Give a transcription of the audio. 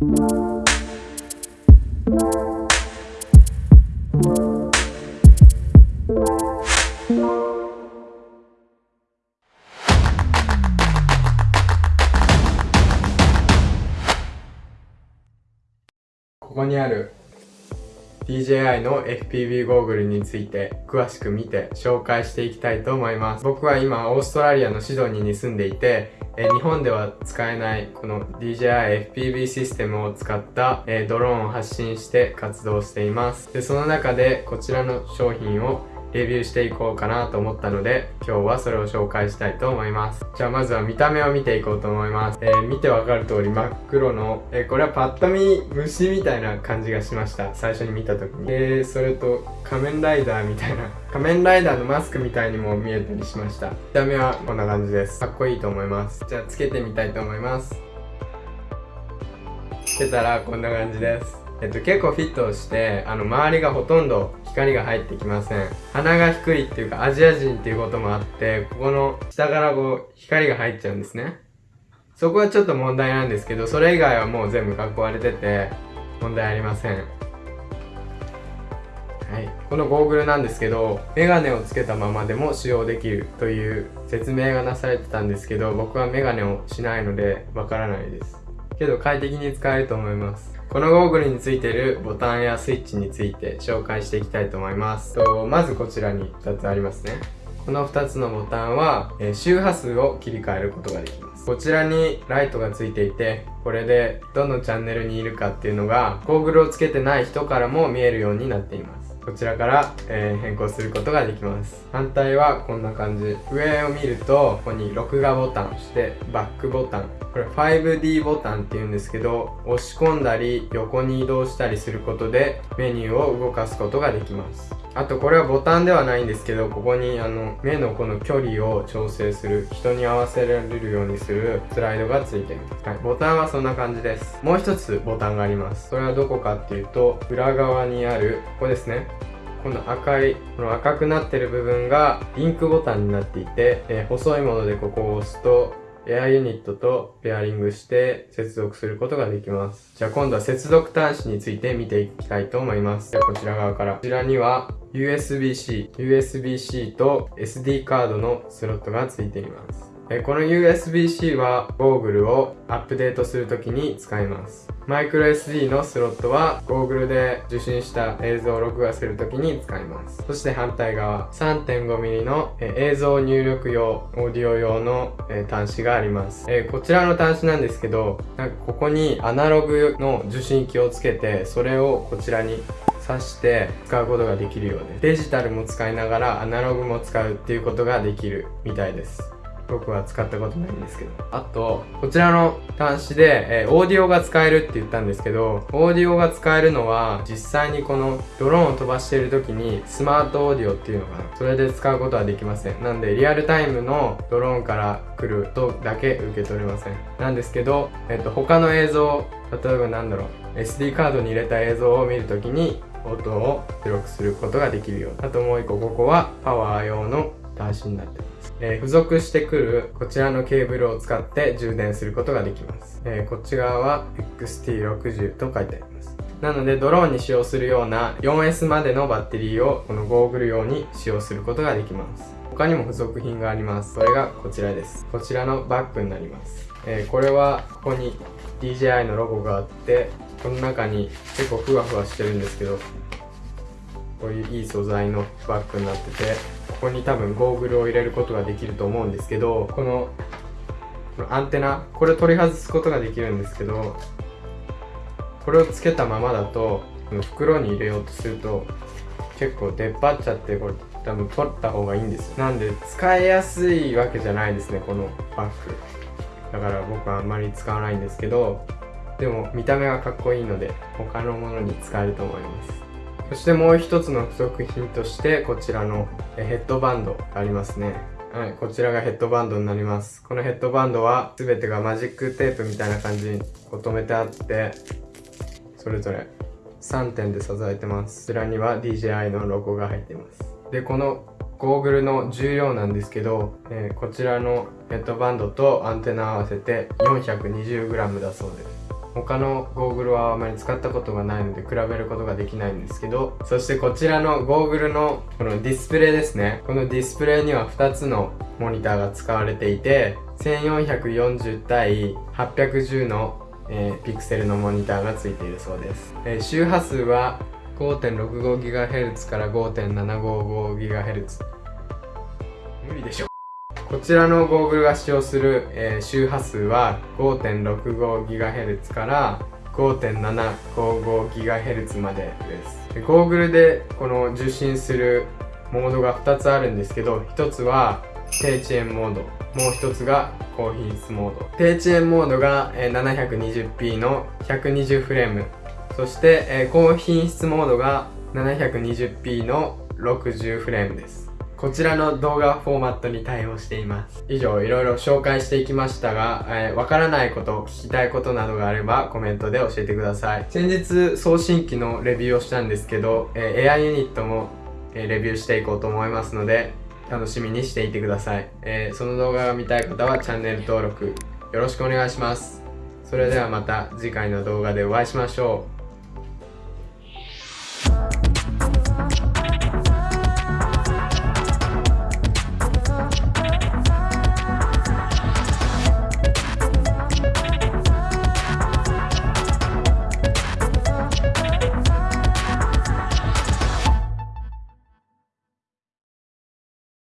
ここにある DJI の FPV ゴーグルについて詳しく見て紹介していきたいと思います。僕は今オーストラリアのシドニーに住んでいてえ日本では使えないこの DJI FPV システムを使った、えドローンを発信して活動しています。でその中でこちらの商品をレビューしていこうかなと思ったので今日はそれを紹介したいと思います。じゃあまずは見た目を見ていこうと思います、えー、見てわかる通り真っ黒の、えー、これはパッと見虫みたいな感じがしました。最初に見た時に。でそれと仮面ライダーみたいな 仮面ライダーのマスクみたいにも見えたりしました。見た目はこんな感じです。かっこいいと思います。じゃあつけてみたいと思います。つけたらこんな感じです。えっと、結構フィットしてあの周りがほとんど光が入ってきません。鼻が低いっていうかアジア人っていうこともあってここの下からこう光が入っちゃうんですね。そこはちょっと問題なんですけどそれ以外はもう全部囲われてて問題ありません。はい、このゴーグルなんですけどメガネをつけたままでも使用できるという説明がなされてたんですけど僕はメガネをしないのでわからないです。けど快適に使えると思います。このゴーグルについてるボタンやスイッチについて紹介していきたいと思います。とまずこちらに2つありますね。この2つのボタンは、え、周波数を切り替えることができます。こちらにライトがついていてこれでどのチャンネルにいるかっていうのがゴーグルをつけてない人からも見えるようになっています。こちらから、えー、変更することができます。反対はこんな感じ。上を見るとここに録画ボタンそしてバックボタン。これ 5D ボタンっていうんですけど押し込んだり横に移動したりすることでメニューを動かすことができます。あとこれはボタンではないんですけどここにあの目のこの距離を調整する人に合わせられるようにするスライドがついています、はい、ボタンはそんな感じです。もう一つボタンがあります。それはどこかっていうと裏側にあるここですね。この赤いこの赤くなってる部分がリンクボタンになっていて、えー、細いものでここを押すとエアユニットとペアリングして接続することができます。じゃあ今度は接続端子について見ていきたいと思います。じゃあこちら側から。こちらには USB-C、USB-C と SD カードのスロットがついています。この USB-C はゴーグルをアップデートするときに使います。マイクロ SD のスロットはゴーグルで受信した映像を録画するときに使います。そして反対側、3.5mm の映像入力用、オーディオ用の端子があります。こちらの端子なんですけど、なんかここにアナログの受信機をつけて、それをこちらに挿して使うことができるようです。デジタルも使いながらアナログも使うっていうことができるみたいです。僕は使ったことないんですけど。あと、こちらの端子で、えー、オーディオが使えるって言ったんですけど、オーディオが使えるのは、実際にこのドローンを飛ばしている時に、スマートオーディオっていうのかな。それで使うことはできません。なんで、リアルタイムのドローンから来る音だけ受け取れません。なんですけど、えっ、ー、と、他の映像、例えばなんだろう、SD カードに入れた映像を見るときに、音を記録することができるようあともう一個ここはパワー用の端子になってますえー、付属してくるこちらのケーブルを使って充電することができます。えー、こっち側は XT60 と書いてあります。なのでドローンに使用するような 4S までのバッテリーをこのゴーグル用に使用することができます。他にも付属品があります。それがこちらです。こちらのバッグになります。えー、これはここに DJI のロゴがあって、この中に結構ふわふわしてるんですけど、こういういい素材のバッグになっててここに多分ゴーグルを入れることができると思うんですけどこのこのアンテナこれを取り外すことができるんですけどこれをつけたままだとこの袋に入れようとすると結構出っ張っちゃってこれ多分取った方がいいんですよ。なんで使いやすいわけじゃないですねこのバッグ。だから僕はあんまり使わないんですけどでも見た目がかっこいいので他のものに使えると思います。そしてもう一つの付属品としてこちらのヘッドバンドがありますねはい、こちらがヘッドバンドになります。このヘッドバンドは全てがマジックテープみたいな感じにこう留めてあって、それぞれ3点で支えてます。こちらには DJI のロゴが入っています。で、このゴーグルの重量なんですけど、えー、こちらのヘッドバンドとアンテナ合わせて 420g だそうです。他のゴーグルはあまり使ったことがないので比べることができないんですけどそしてこちらのゴーグルのこのディスプレイですね。このディスプレイには2つのモニターが使われていて1440対810の、えー、ピクセルのモニターがついているそうです、えー、周波数は 5.65GHz から 5.755GHz 無理でしょ。こちらのゴーグルが使用する、えー、周波数は 5.65GHz から 5.755GHz までです。でゴーグルでこの受信するモードが2つあるんですけど1つは低遅延モードもう1つが高品質モード。低遅延モードが 720p の120フレーム。そして高品質モードが 720p の60フレームです。こちらの動画フォーマットに対応しています。以上いろいろ紹介していきましたがわ、えー、からないこと聞きたいことなどがあればコメントで教えてください。先日送信機のレビューをしたんですけど、えー、AI ユニットも、えー、レビューしていこうと思いますので楽しみにしていてください、えー、その動画が見たい方はチャンネル登録よろしくお願いしますそれではまた次回の動画でお会いしましょう